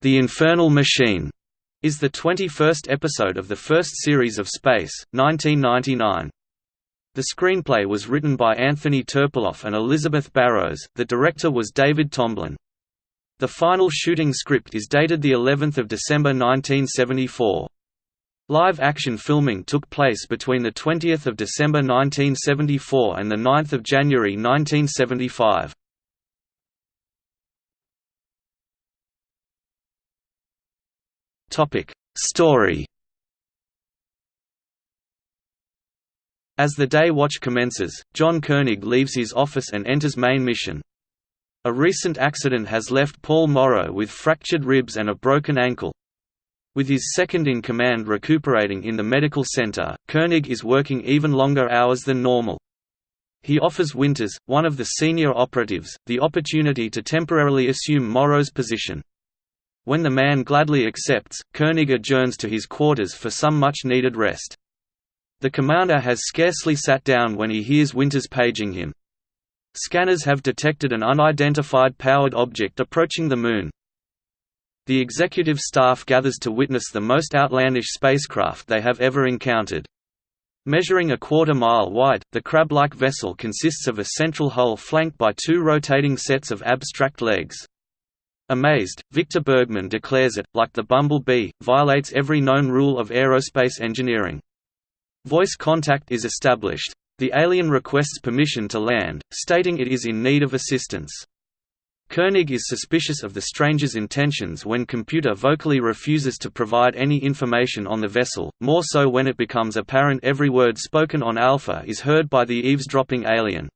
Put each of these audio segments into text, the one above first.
The Infernal Machine is the 21st episode of the first series of Space, 1999. The screenplay was written by Anthony Terpiloff and Elizabeth Barrows, the director was David Tomblin. The final shooting script is dated the 11th of December 1974. Live action filming took place between the 20th of December 1974 and the 9th of January 1975. Topic: Story. As the day watch commences, John Koenig leaves his office and enters main mission. A recent accident has left Paul Morrow with fractured ribs and a broken ankle. With his second-in-command recuperating in the medical center, Koenig is working even longer hours than normal. He offers Winters, one of the senior operatives, the opportunity to temporarily assume Morrow's position. When the man gladly accepts, Koenig adjourns to his quarters for some much-needed rest. The commander has scarcely sat down when he hears Winters paging him. Scanners have detected an unidentified powered object approaching the Moon. The executive staff gathers to witness the most outlandish spacecraft they have ever encountered. Measuring a quarter mile wide, the crab-like vessel consists of a central hull flanked by two rotating sets of abstract legs. Amazed, Victor Bergman declares it, like the Bumblebee, violates every known rule of aerospace engineering. Voice contact is established. The alien requests permission to land, stating it is in need of assistance. Koenig is suspicious of the stranger's intentions when computer vocally refuses to provide any information on the vessel, more so when it becomes apparent every word spoken on Alpha is heard by the eavesdropping alien.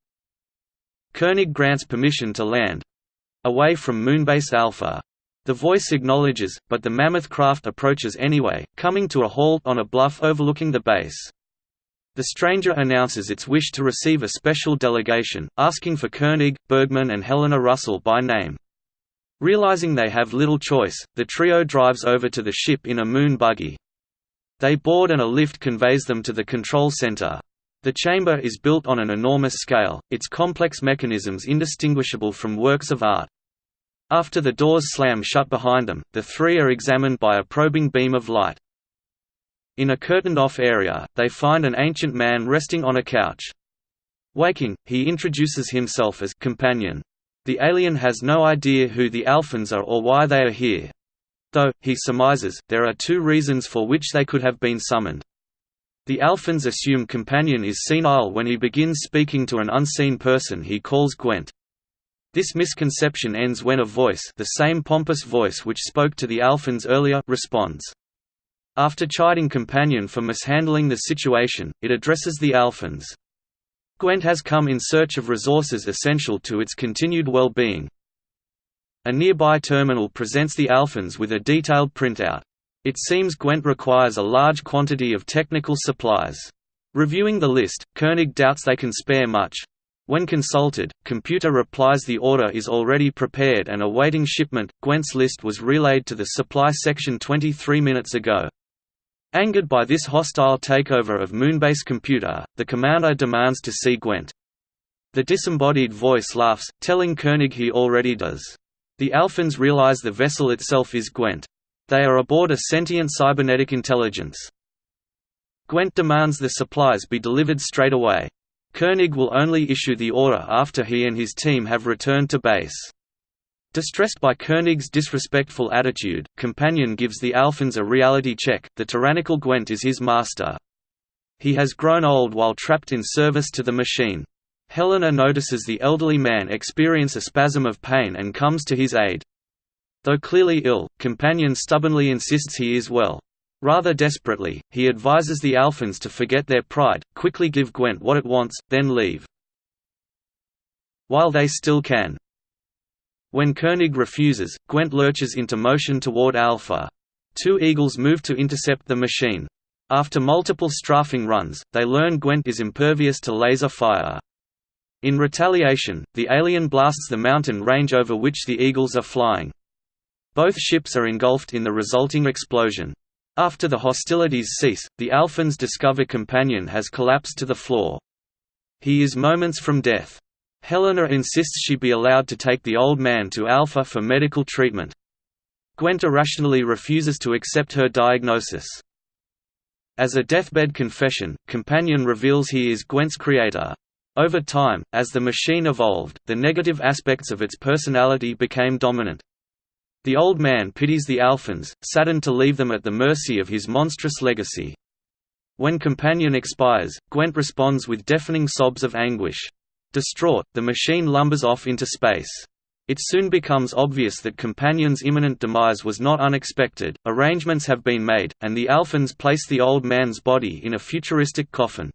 Koenig grants permission to land, away from Moonbase Alpha. The voice acknowledges, but the mammoth craft approaches anyway, coming to a halt on a bluff overlooking the base. The stranger announces its wish to receive a special delegation, asking for Koenig, Bergman and Helena Russell by name. Realizing they have little choice, the trio drives over to the ship in a moon buggy. They board and a lift conveys them to the control center. The chamber is built on an enormous scale, its complex mechanisms indistinguishable from works of art. After the doors slam shut behind them, the three are examined by a probing beam of light. In a curtained-off area, they find an ancient man resting on a couch. Waking, he introduces himself as companion. The alien has no idea who the Alphans are or why they are here. Though, he surmises, there are two reasons for which they could have been summoned. The Alphans assume Companion is senile when he begins speaking to an unseen person he calls Gwent. This misconception ends when a voice the same pompous voice which spoke to the Alphans earlier responds. After chiding Companion for mishandling the situation, it addresses the Alphans. Gwent has come in search of resources essential to its continued well-being. A nearby terminal presents the Alphans with a detailed printout. It seems Gwent requires a large quantity of technical supplies. Reviewing the list, Koenig doubts they can spare much. When consulted, computer replies the order is already prepared and awaiting shipment. Gwent's list was relayed to the supply section 23 minutes ago. Angered by this hostile takeover of Moonbase computer, the commander demands to see Gwent. The disembodied voice laughs, telling Koenig he already does. The Alphans realize the vessel itself is Gwent. They are aboard a sentient cybernetic intelligence. Gwent demands the supplies be delivered straight away. Koenig will only issue the order after he and his team have returned to base. Distressed by Koenig's disrespectful attitude, Companion gives the Alphans a reality check, the tyrannical Gwent is his master. He has grown old while trapped in service to the machine. Helena notices the elderly man experience a spasm of pain and comes to his aid. Though clearly ill, Companion stubbornly insists he is well. Rather desperately, he advises the Alphans to forget their pride, quickly give Gwent what it wants, then leave. While they still can. When Koenig refuses, Gwent lurches into motion toward Alpha. Two Eagles move to intercept the machine. After multiple strafing runs, they learn Gwent is impervious to laser fire. In retaliation, the alien blasts the mountain range over which the Eagles are flying. Both ships are engulfed in the resulting explosion. After the hostilities cease, the Alphans discover Companion has collapsed to the floor. He is moments from death. Helena insists she be allowed to take the old man to Alpha for medical treatment. Gwent irrationally refuses to accept her diagnosis. As a deathbed confession, Companion reveals he is Gwent's creator. Over time, as the machine evolved, the negative aspects of its personality became dominant. The old man pities the Alphans, saddened to leave them at the mercy of his monstrous legacy. When Companion expires, Gwent responds with deafening sobs of anguish. Distraught, the machine lumbers off into space. It soon becomes obvious that Companion's imminent demise was not unexpected, arrangements have been made, and the Alphans place the old man's body in a futuristic coffin.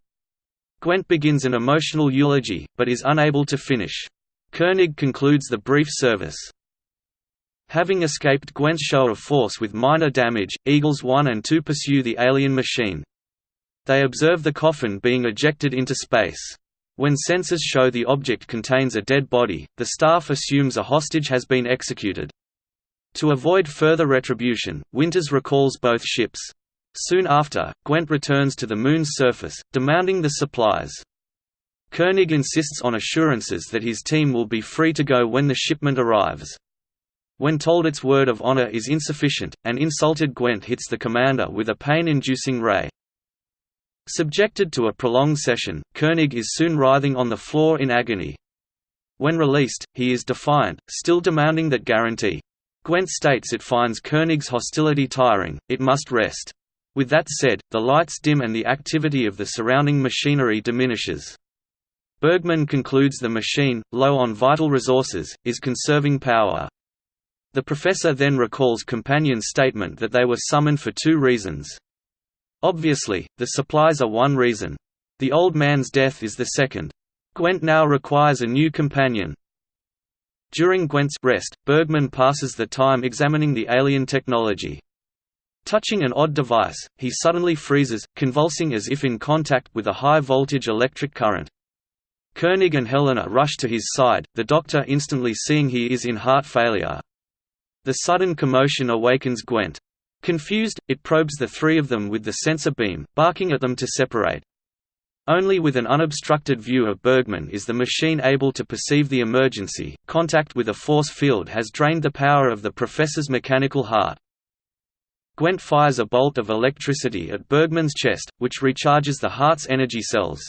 Gwent begins an emotional eulogy, but is unable to finish. Koenig concludes the brief service. Having escaped Gwent's show of force with minor damage, Eagles 1 and 2 pursue the alien machine. They observe the coffin being ejected into space. When sensors show the object contains a dead body, the staff assumes a hostage has been executed. To avoid further retribution, Winters recalls both ships. Soon after, Gwent returns to the Moon's surface, demanding the supplies. Koenig insists on assurances that his team will be free to go when the shipment arrives. When told its word of honor is insufficient, an insulted Gwent hits the commander with a pain-inducing ray. Subjected to a prolonged session, Koenig is soon writhing on the floor in agony. When released, he is defiant, still demanding that guarantee. Gwent states it finds Koenig's hostility tiring, it must rest. With that said, the lights dim and the activity of the surrounding machinery diminishes. Bergman concludes the machine, low on vital resources, is conserving power. The professor then recalls Companion's statement that they were summoned for two reasons. Obviously, the supplies are one reason. The old man's death is the second. Gwent now requires a new companion. During Gwent's rest, Bergman passes the time examining the alien technology. Touching an odd device, he suddenly freezes, convulsing as if in contact with a high-voltage electric current. Koenig and Helena rush to his side, the doctor instantly seeing he is in heart failure. The sudden commotion awakens Gwent. Confused, it probes the three of them with the sensor beam, barking at them to separate. Only with an unobstructed view of Bergman is the machine able to perceive the emergency. Contact with a force field has drained the power of the professor's mechanical heart. Gwent fires a bolt of electricity at Bergman's chest, which recharges the heart's energy cells.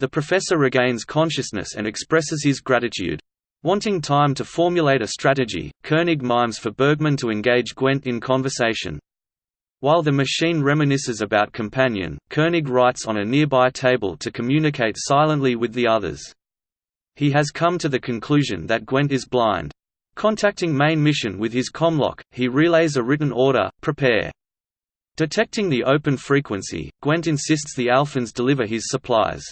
The professor regains consciousness and expresses his gratitude. Wanting time to formulate a strategy, Koenig mimes for Bergman to engage Gwent in conversation. While the machine reminisces about Companion, Koenig writes on a nearby table to communicate silently with the others. He has come to the conclusion that Gwent is blind. Contacting main mission with his commlock, he relays a written order, prepare. Detecting the open frequency, Gwent insists the Alphans deliver his supplies.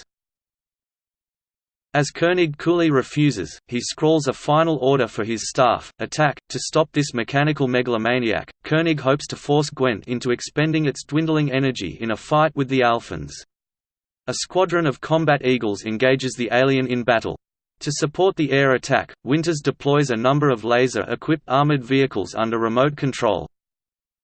As Koenig coolly refuses, he scrawls a final order for his staff, attack. To stop this mechanical megalomaniac, Koenig hopes to force Gwent into expending its dwindling energy in a fight with the Alphans. A squadron of combat eagles engages the alien in battle. To support the air attack, Winters deploys a number of laser-equipped armored vehicles under remote control.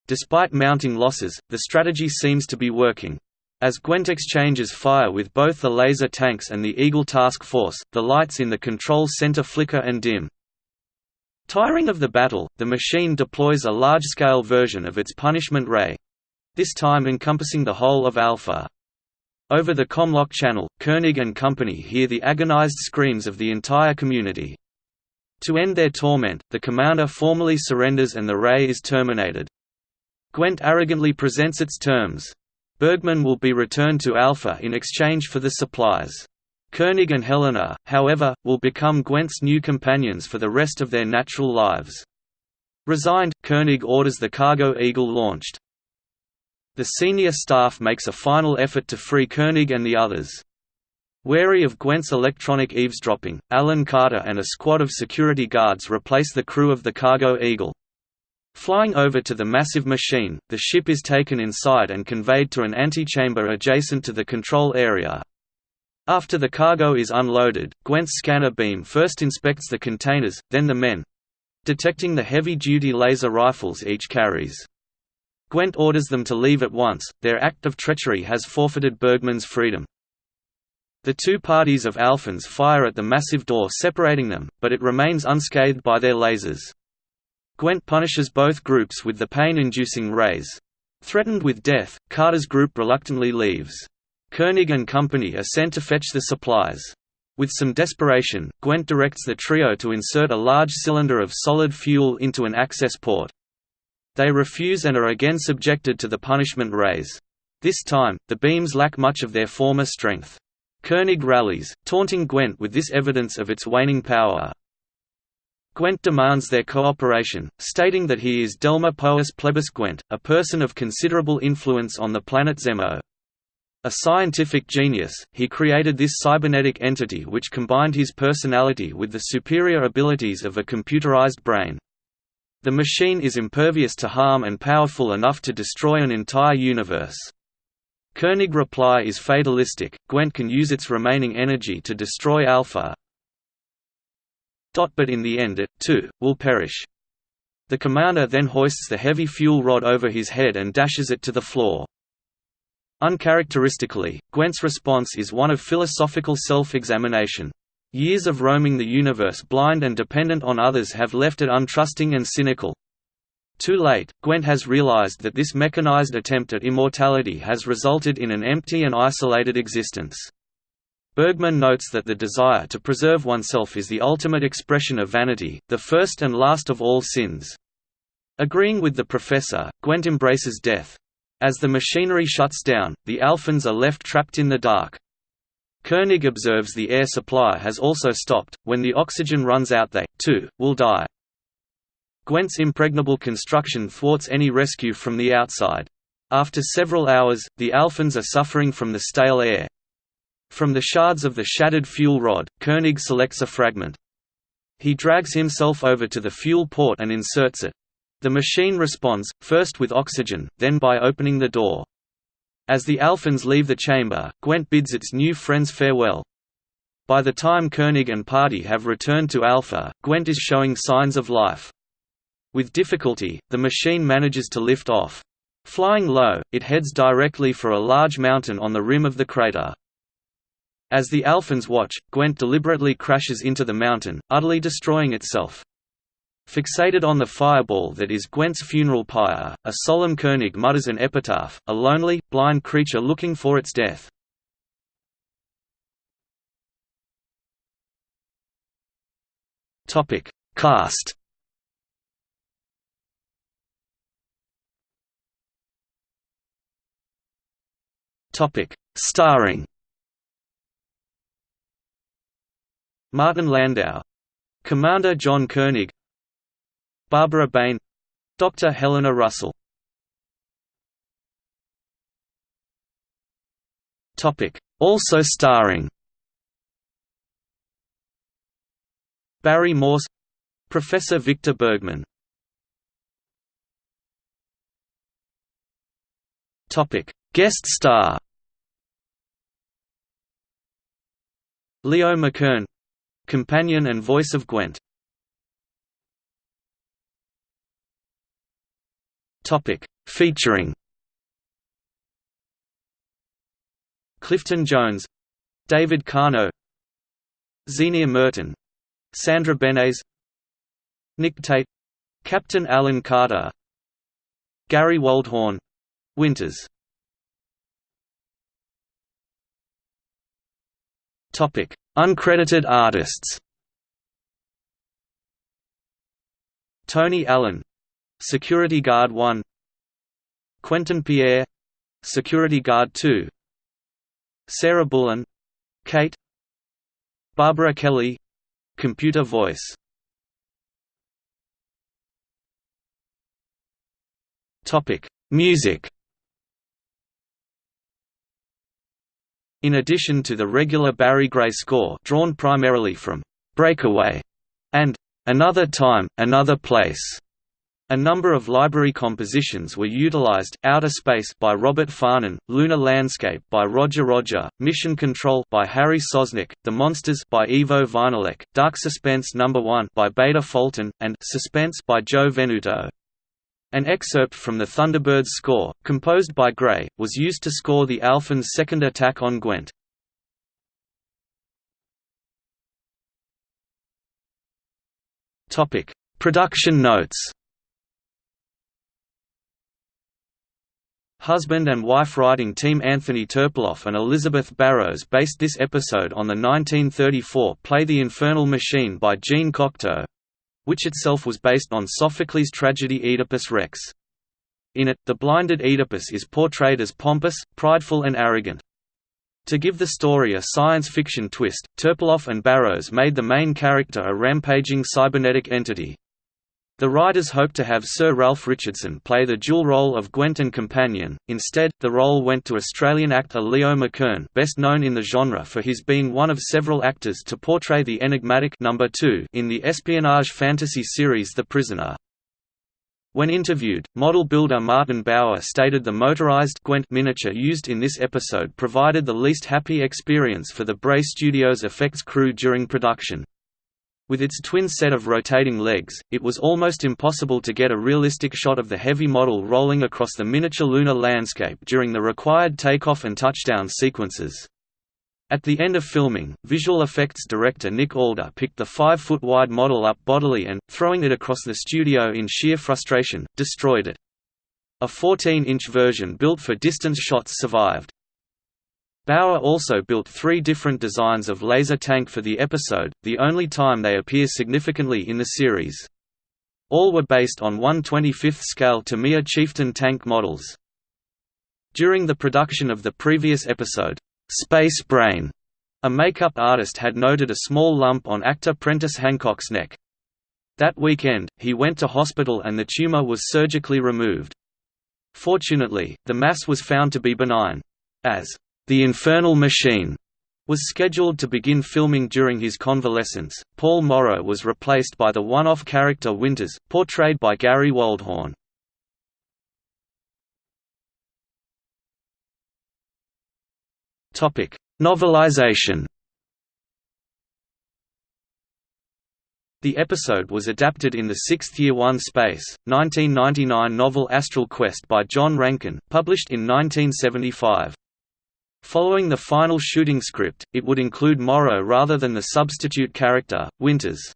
Despite mounting losses, the strategy seems to be working. As Gwent exchanges fire with both the laser tanks and the Eagle task force, the lights in the control center flicker and dim. Tiring of the battle, the machine deploys a large-scale version of its punishment ray—this time encompassing the whole of Alpha. Over the Commlock channel, Koenig and company hear the agonized screams of the entire community. To end their torment, the commander formally surrenders and the ray is terminated. Gwent arrogantly presents its terms. Bergman will be returned to Alpha in exchange for the supplies. Koenig and Helena, however, will become Gwent's new companions for the rest of their natural lives. Resigned, Koenig orders the cargo Eagle launched. The senior staff makes a final effort to free Koenig and the others. Wary of Gwent's electronic eavesdropping, Alan Carter and a squad of security guards replace the crew of the cargo Eagle. Flying over to the massive machine, the ship is taken inside and conveyed to an antechamber adjacent to the control area. After the cargo is unloaded, Gwent's scanner beam first inspects the containers, then the men—detecting the heavy-duty laser rifles each carries. Gwent orders them to leave at once, their act of treachery has forfeited Bergman's freedom. The two parties of Alphans fire at the massive door separating them, but it remains unscathed by their lasers. Gwent punishes both groups with the pain-inducing rays. Threatened with death, Carter's group reluctantly leaves. Koenig and company are sent to fetch the supplies. With some desperation, Gwent directs the trio to insert a large cylinder of solid fuel into an access port. They refuse and are again subjected to the punishment rays. This time, the beams lack much of their former strength. Koenig rallies, taunting Gwent with this evidence of its waning power. Gwent demands their cooperation, stating that he is Delma Poas Plebis Gwent, a person of considerable influence on the planet Zemo. A scientific genius, he created this cybernetic entity which combined his personality with the superior abilities of a computerized brain. The machine is impervious to harm and powerful enough to destroy an entire universe. Koenig reply is fatalistic, Gwent can use its remaining energy to destroy Alpha. But in the end it, too, will perish. The commander then hoists the heavy fuel rod over his head and dashes it to the floor. Uncharacteristically, Gwent's response is one of philosophical self-examination. Years of roaming the universe blind and dependent on others have left it untrusting and cynical. Too late, Gwent has realized that this mechanized attempt at immortality has resulted in an empty and isolated existence. Bergman notes that the desire to preserve oneself is the ultimate expression of vanity, the first and last of all sins. Agreeing with the professor, Gwent embraces death, as the machinery shuts down, the Alphans are left trapped in the dark. Koenig observes the air supply has also stopped, when the oxygen runs out they, too, will die. Gwent's impregnable construction thwarts any rescue from the outside. After several hours, the Alphans are suffering from the stale air. From the shards of the shattered fuel rod, Koenig selects a fragment. He drags himself over to the fuel port and inserts it. The machine responds, first with oxygen, then by opening the door. As the Alphans leave the chamber, Gwent bids its new friends farewell. By the time Koenig and party have returned to Alpha, Gwent is showing signs of life. With difficulty, the machine manages to lift off. Flying low, it heads directly for a large mountain on the rim of the crater. As the Alphans watch, Gwent deliberately crashes into the mountain, utterly destroying itself. Fixated on the fireball that is Gwent's funeral pyre, a solemn Koenig mutters an epitaph, a lonely, blind creature looking for its death. Cast Starring Martin Landau. Commander John Koenig. Barbara Bain. Dr. Helena Russell. Also starring. Barry Morse. Professor Victor Bergman. Guest star. Leo McKern Companion and voice of Gwent. Topic. Featuring. Clifton Jones. David Kano Zienia Merton. Sandra Benes Nick Tate. Captain Alan Carter. Gary Waldhorn. Winters. Topic Uncredited artists. Tony Allen. Security Guard 1 Quentin Pierre. Security Guard 2 Sarah Bullen. Kate. Barbara Kelly. Computer voice. Music In addition to the regular Barry Gray score drawn primarily from Breakaway and Another Time, Another Place a number of library compositions were utilized: Outer Space by Robert Farnon, Lunar Landscape by Roger Roger, Mission Control by Harry Sosnick, The Monsters by Ivo Vinilek, Dark Suspense No. 1 by Beta Fulton, and Suspense by Joe Venuto. An excerpt from the Thunderbirds score, composed by Gray, was used to score the Alphans' second attack on Gwent. Topic: Production notes. Husband and wife writing team Anthony Terpiloff and Elizabeth Barrows based this episode on the 1934 play The Infernal Machine by Jean Cocteau, which itself was based on Sophocles' tragedy Oedipus Rex. In it, the blinded Oedipus is portrayed as pompous, prideful and arrogant. To give the story a science fiction twist, Terpiloff and Barrows made the main character a rampaging cybernetic entity. The writers hoped to have Sir Ralph Richardson play the dual role of Gwent and companion, instead, the role went to Australian actor Leo McKern best known in the genre for his being one of several actors to portray the enigmatic number 2 in the espionage fantasy series The Prisoner. When interviewed, model builder Martin Bower stated the motorized Gwent miniature used in this episode provided the least happy experience for the Bray Studios effects crew during production. With its twin set of rotating legs, it was almost impossible to get a realistic shot of the heavy model rolling across the miniature lunar landscape during the required takeoff and touchdown sequences. At the end of filming, visual effects director Nick Allder picked the 5-foot-wide model up bodily and, throwing it across the studio in sheer frustration, destroyed it. A 14-inch version built for distance shots survived. Bower also built three different designs of laser tank for the episode, the only time they appear significantly in the series. All were based on 1 25th scale Tamiya Chieftain tank models. During the production of the previous episode, Space Brain. A makeup artist had noted a small lump on actor Prentice Hancock's neck. That weekend, he went to hospital and the tumor was surgically removed. Fortunately, the mass was found to be benign. As The Infernal Machine was scheduled to begin filming during his convalescence, Paul Morrow was replaced by the one-off character Winters, portrayed by Gary Waldhorn. Topic: Novelization. The episode was adapted in the sixth Year One Space, 1999 novel Astral Quest by John Rankine, published in 1975. Following the final shooting script, it would include Morrow rather than the substitute character, Winters.